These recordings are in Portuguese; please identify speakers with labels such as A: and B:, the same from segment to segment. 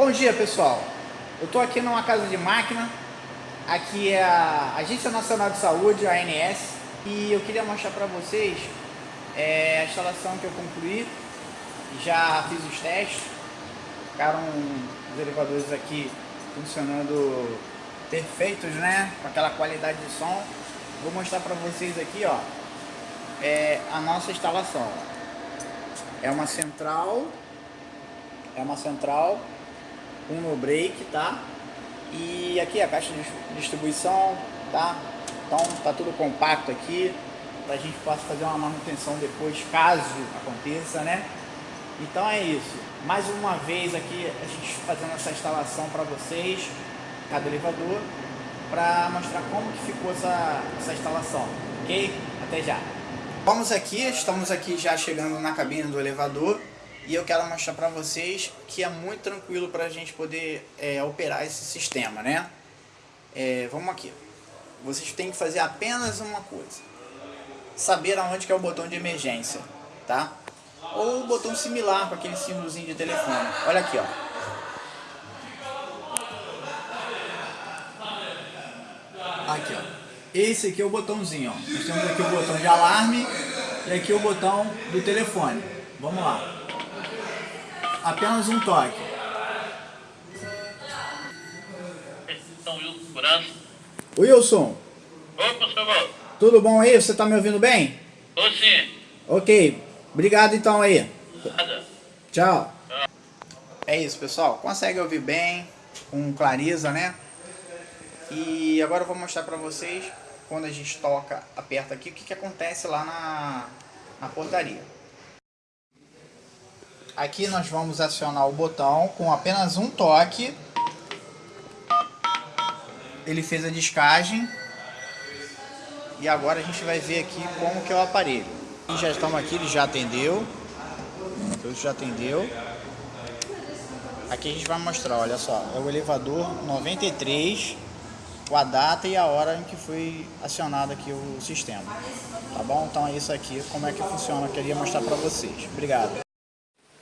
A: Bom dia pessoal, eu estou aqui numa casa de máquina, aqui é a Agência Nacional de Saúde, a ANS, e eu queria mostrar para vocês é, a instalação que eu concluí, já fiz os testes, ficaram os elevadores aqui funcionando perfeitos, né, com aquela qualidade de som. Vou mostrar para vocês aqui, ó, é a nossa instalação. É uma central, é uma central um no break, tá? E aqui a caixa de distribuição, tá? Então tá tudo compacto aqui, para a gente possa fazer uma manutenção depois, caso aconteça, né? Então é isso. Mais uma vez aqui a gente fazendo essa instalação para vocês, cada elevador, para mostrar como que ficou essa, essa instalação, ok? Até já! Vamos aqui, estamos aqui já chegando na cabine do elevador e eu quero mostrar para vocês que é muito tranquilo para a gente poder é, operar esse sistema, né? É, vamos aqui. Vocês têm que fazer apenas uma coisa. Saber aonde que é o botão de emergência, tá? Ou o botão similar com aquele símbolozinho de telefone. Olha aqui, ó. Aqui, ó. Esse aqui é o botãozinho, ó. Nós temos aqui o botão de alarme e aqui o botão do telefone. Vamos lá apenas um toque. Wilson.
B: Opa, senhor.
A: Tudo bom aí? Você está me ouvindo bem?
B: Tô sim.
A: Ok. Obrigado então aí.
B: Nada.
A: Tchau. É isso, pessoal. Consegue ouvir bem, com clareza, né? E agora eu vou mostrar para vocês, quando a gente toca, aperta aqui, o que, que acontece lá na, na portaria. Aqui nós vamos acionar o botão com apenas um toque. Ele fez a descagem. E agora a gente vai ver aqui como que é o aparelho. E já estamos aqui, ele já atendeu. Ele já atendeu. Aqui a gente vai mostrar, olha só, é o elevador 93, com a data e a hora em que foi acionado aqui o sistema. Tá bom? Então é isso aqui, como é que funciona, eu queria mostrar para vocês. Obrigado.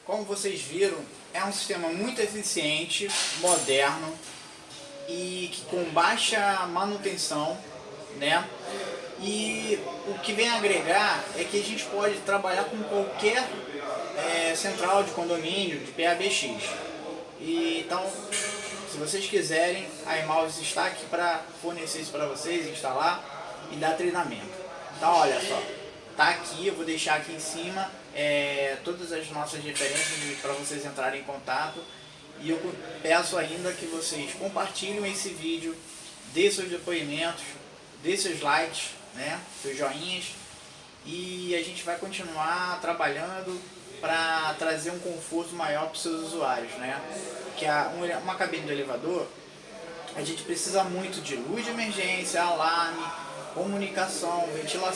A: Como vocês viram, é um sistema muito eficiente, moderno e que com baixa manutenção, né? E o que vem agregar é que a gente pode trabalhar com qualquer é, central de condomínio, de PABX. E, então, se vocês quiserem, a Emaus está aqui para fornecer isso para vocês, instalar e dar treinamento. Então, olha só, tá aqui, eu vou deixar aqui em cima é, todas as nossas referências para vocês entrarem em contato. E eu peço ainda que vocês compartilhem esse vídeo, dê seus depoimentos, dê seus likes, né, seus joinhas. E a gente vai continuar trabalhando para trazer um conforto maior para os seus usuários. Né? Que a, uma cabine do elevador, a gente precisa muito de luz de emergência, alarme, comunicação, ventilação.